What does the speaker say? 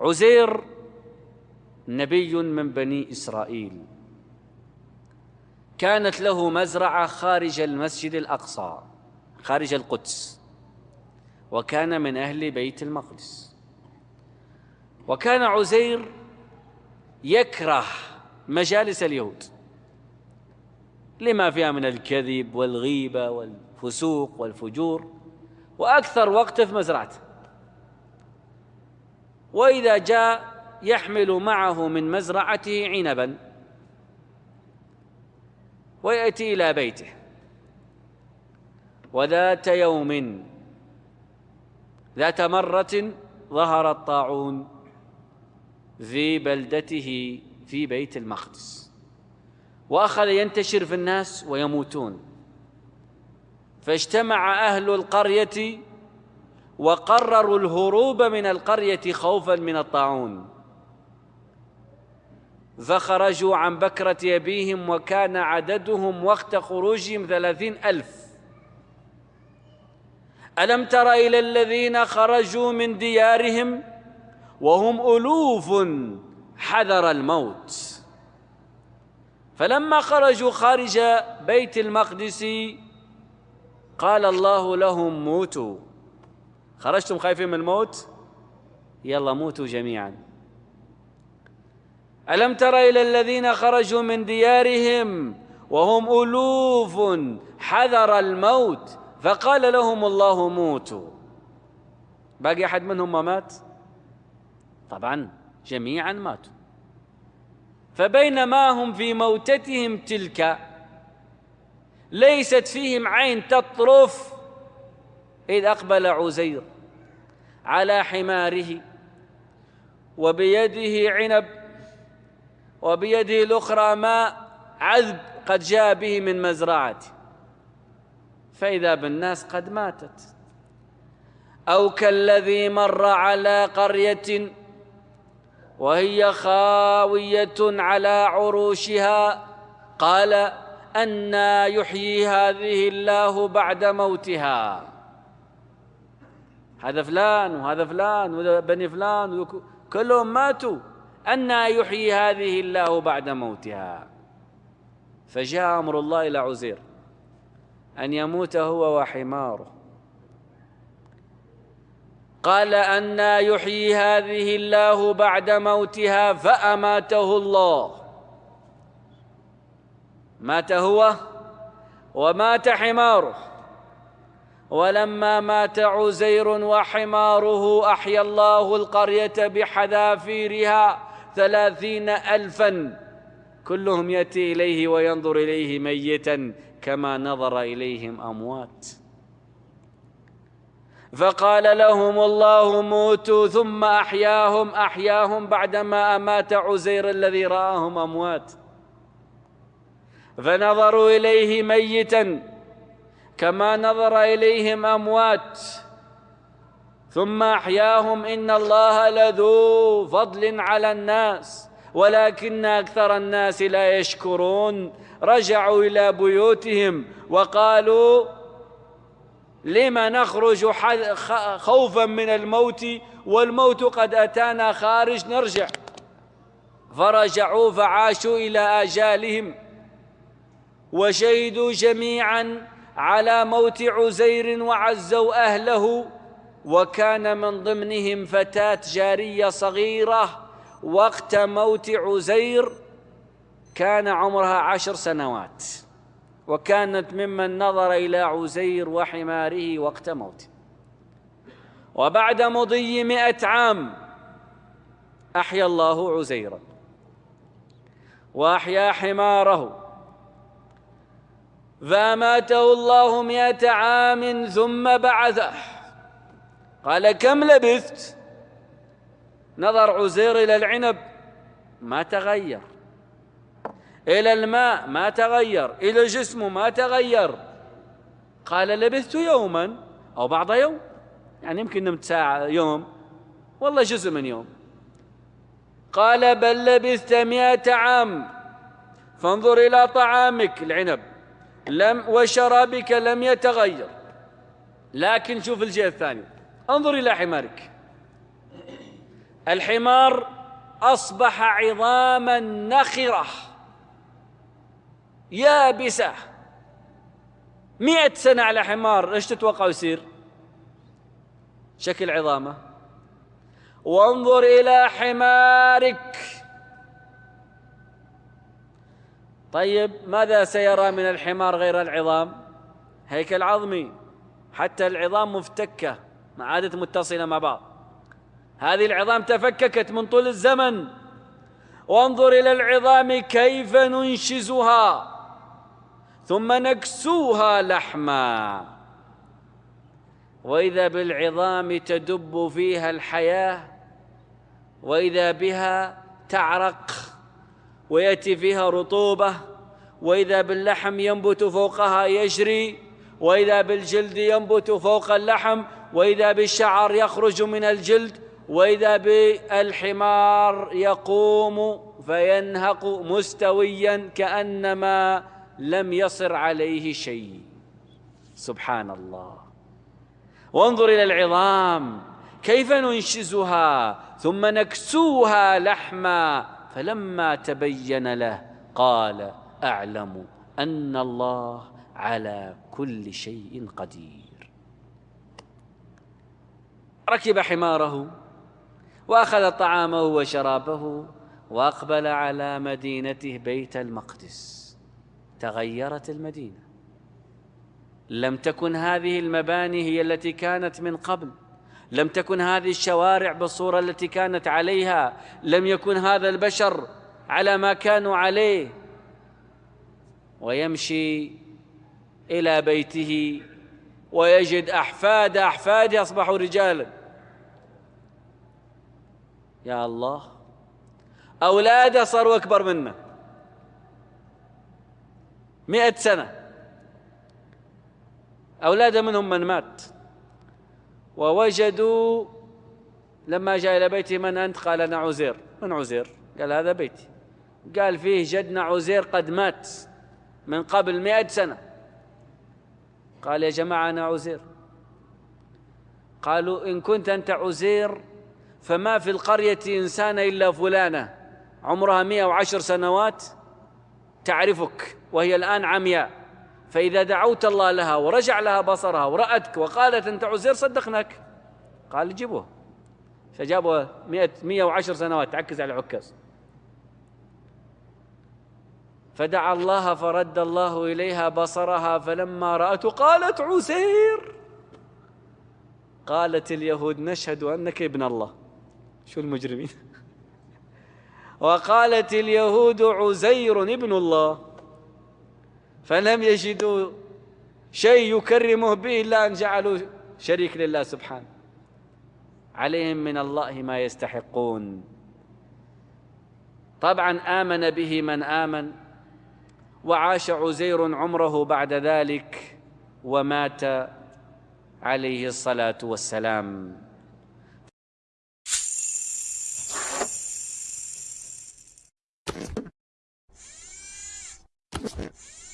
عزير نبي من بني إسرائيل. كانت له مزرعة خارج المسجد الأقصى خارج القدس وكان من أهل بيت المقدس. وكان عزير يكره مجالس اليهود لما فيها من الكذب والغيبة والفسوق والفجور وأكثر وقت في مزرعته. وإذا جاء يحمل معه من مزرعته عنبا ويأتي إلى بيته. وذات يوم ذات مرة ظهر الطاعون في بلدته في بيت المقدس. وأخذ ينتشر في الناس ويموتون. فاجتمع أهل القرية وقرروا الهروب من القرية خوفا من الطاعون. فخرجوا عن بكرة أبيهم وكان عددهم وقت خروجهم ثلاثين ألف. ألم تر إلى الذين خرجوا من ديارهم وهم ألوف حذر الموت؟ فلما خرجوا خارج بيت المقدس قال الله لهم موتوا. خرجتم خايفين من الموت؟ يلا موتوا جميعا. ألم تر إلى الذين خرجوا من ديارهم وهم ألوف حذر الموت؟ فقال لهم الله موتوا. باقي أحد منهم ما مات؟ طبعا جميعا ماتوا. فبينما هم في موتتهم تلك ليست فيهم عين تطرف إذ أقبل عزير على حماره وبيده عنب وبيده الأخرى ماء عذب قد جاء به من مزرعته فإذا بالناس قد ماتت. أو كالذي مر على قرية وهي خاوية على عروشها قال أنا يحيي هذه الله بعد موتها. هذا فلان وهذا فلان وبني فلان كلهم ماتوا. أنى يحيي هذه الله بعد موتها. فجاء أمر الله إلى عزير. أن يموت هو وحماره. قال أنى يحيي هذه الله بعد موتها فأماته الله. مات هو ومات حماره. ولما مات عزير وحماره أحيا الله القرية بحذافيرها ثلاثين ألفا. كلهم يأتي إليه وينظر إليه ميتا كما نظر إليهم أموات. فقال لهم الله موتوا ثم أحياهم أحياهم بعدما أمات عزير الذي رآهم أموات. فنظروا إليه ميتا كما نظر إليهم أموات ثم أحياهم إن الله لذو فضل على الناس ولكن أكثر الناس لا يشكرون. رجعوا إلى بيوتهم وقالوا لما نخرج خوفا من الموت والموت قد أتانا خارج نرجع. فرجعوا فعاشوا إلى آجالهم وشهدوا جميعا على موت عزير وعزوا أهله وكان من ضمنهم فتاة جارية صغيرة وقت موت عزير كان عمرها عشر سنوات وكانت ممن نظر إلى عزير وحماره وقت موته. وبعد مضي مئة عام أحيا الله عزيرا وأحيا حماره فأماته الله مئة عام ثم بعثه. قال كم لبثت؟ نظر عزير إلى العنب. ما تغير. إلى الماء؟ ما تغير. إلى جسمه ما تغير. قال لبثت يوما أو بعض يوم. يعني يمكن نمت ساعة يوم. والله جزء من يوم. قال بل لبثت مئة عام. فانظر إلى طعامك العنب. لم وشرابك لم يتغير. لكن شوف الجهة الثانية. انظر إلى حمارك. الحمار أصبح عظاما نخرة. يابسة. مئة سنة على حمار إيش تتوقع يصير؟ شكل عظامة. وانظر إلى حمارك. طيب ماذا سيرى من الحمار غير العظام؟ هيكل عظمي حتى العظام مفتكة ما عادت متصلة مع بعض. هذه العظام تفككت من طول الزمن. وانظر إلى العظام كيف ننشزها ثم نكسوها لحما. وإذا بالعظام تدب فيها الحياة وإذا بها تعرق. ويأتي فيها رطوبة وإذا باللحم ينبت فوقها يجري وإذا بالجلد ينبت فوق اللحم وإذا بالشعر يخرج من الجلد وإذا بالحمار يقوم فينهق مستويا كأنما لم يصر عليه شيء. سبحان الله وانظر إلى العظام كيف ننشزها ثم نكسوها لحما. فلما تبين له قال أعلم أن الله على كل شيء قدير. ركب حماره وأخذ طعامه وشرابه وأقبل على مدينته بيت المقدس. تغيرت المدينة. لم تكن هذه المباني هي التي كانت من قبل. لم تكن هذه الشوارع بالصورة التي كانت عليها لم يكن هذا البشر على ما كانوا عليه. ويمشي إلى بيته ويجد أحفاد احفاده اصبحوا رجالا. يا الله اولاده صاروا اكبر منه. مئة سنة. أولاده منهم من مات. ووجدوا لما جاء إلى بيته من أنت؟ قال أنا عزير. من عزير؟ قال هذا بيتي. قال فيه جدنا عزير قد مات من قبل مئة سنة. قال يا جماعة أنا عزير. قالوا إن كنت أنت عزير فما في القرية إنسان إلا فلانة. عمرها مئة وعشر سنوات تعرفك وهي الآن عمياء. فإذا دعوت الله لها ورجع لها بصرها ورأتك وقالت أنت عزير صدقناك. قال جيبوه. فجابوا مئة, مئة وعشر سنوات تعكز على عكاز فدعا الله فرد الله إليها بصرها فلما رأته قالت عزير. قالت اليهود نشهد أنك ابن الله. شو المجرمين؟ وقالت اليهود عزير ابن الله. فلم يجدوا شيء يكرمه به إلا أن جعلوا شريك لله سبحانه عليهم من الله ما يستحقون طبعا آمن به من آمن وعاش عزير عمره بعد ذلك ومات عليه الصلاة والسلام Yeah.